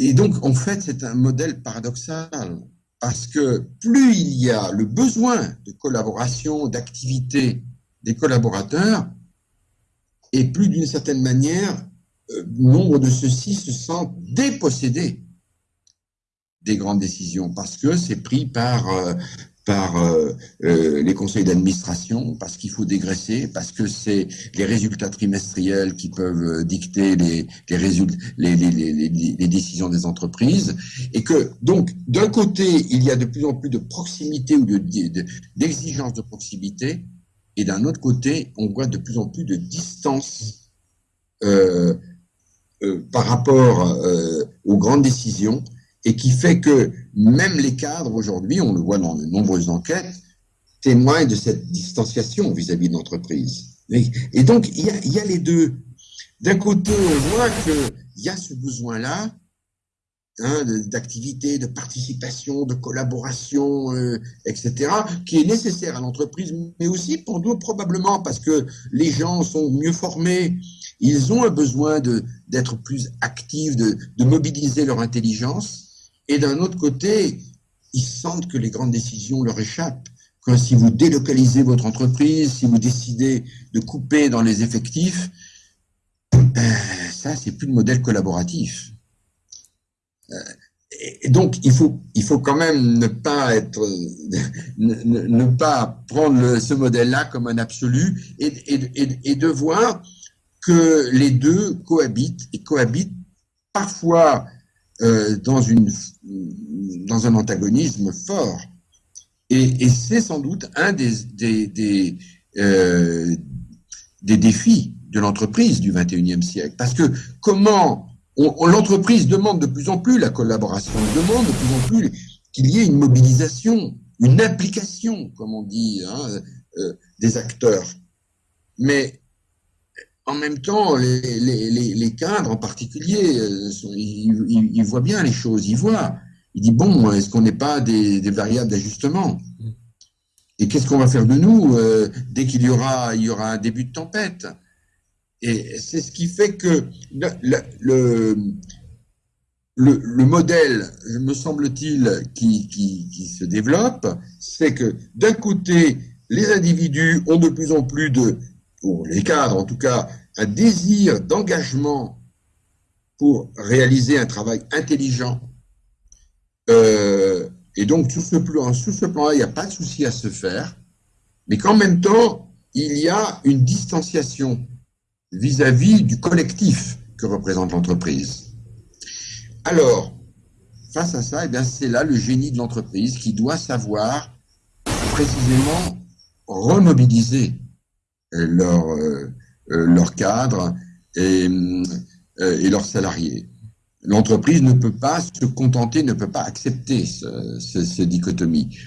et donc, en fait, c'est un modèle paradoxal parce que plus il y a le besoin de collaboration, d'activité des collaborateurs, et plus d'une certaine manière, euh, nombre de ceux-ci se sentent dépossédés des grandes décisions parce que c'est pris par euh, par euh, euh, les conseils d'administration, parce qu'il faut dégraisser, parce que c'est les résultats trimestriels qui peuvent euh, dicter les, les, les, les, les, décisions des entreprises, et que donc d'un côté il y a de plus en plus de proximité ou de d'exigence de, de, proximité, et d'un autre côté on voit de plus en plus de distance euh, euh, par rapport aux grandes décisions et qui fait que même les cadres aujourd'hui, on le voit dans de nombreuses enquêtes, témoignent de cette distanciation vis-à-vis de l'entreprise. Et, donc, il y, a, les deux. D'un côté, on voit qu'il y a ce besoin-là hein, d'activité, de participation, de collaboration, euh, etc., qui est nécessaire à l'entreprise, mais aussi pour nous, probablement parce que les gens sont mieux formés, ils ont un besoin d'être plus actifs, de mobiliser leur intelligence, et d'un autre côté, ils sentent que les grandes décisions leur échappent. Que si vous délocalisez votre entreprise, si vous décidez de couper dans les effectifs, ben, ça, c'est plus de modèle collaboratif. Euh, et donc, il faut, il faut quand même ne pas être, ne, ne pas prendre ce modèle-là comme un absolu et, et, et, de voir que les deux cohabitent et cohabitent parfois euh, dans, une, dans un antagonisme fort. Et, et c'est sans doute un des, des, des, euh, des défis de l'entreprise du 21e siècle. Parce que comment l'entreprise demande de plus en plus la collaboration, demande de plus en plus qu'il y ait une mobilisation, une implication, comme on dit, hein, euh, des acteurs. Mais en même temps, les, cadres en particulier, euh, ils, voient bien les choses, ils voient. Ils disent, bon, est-ce qu'on n'est pas des, variables d'ajustement? Et qu'est-ce qu'on va faire de nous euh, dès qu'il y aura, il y aura un début de tempête? Et c'est ce qui fait que le, le, modèle, me semble-t-il, qui, qui se développe, c'est que d'un côté, les individus ont de plus en plus de pour les cadres en tout cas, un désir d'engagement pour réaliser un travail intelligent. Euh, et donc, sous ce plan, sous ce plan-là, il n'y a pas de souci à se faire, mais qu'en même temps, il y a une distanciation vis-à-vis du collectif que représente l'entreprise. Alors, face à ça, eh c'est là le génie de l'entreprise qui doit savoir précisément remobiliser leur, euh, euh, leur cadre et, euh, et leurs salariés. L'entreprise ne peut pas se contenter, ne peut pas accepter ce, ce, ce dichotomie.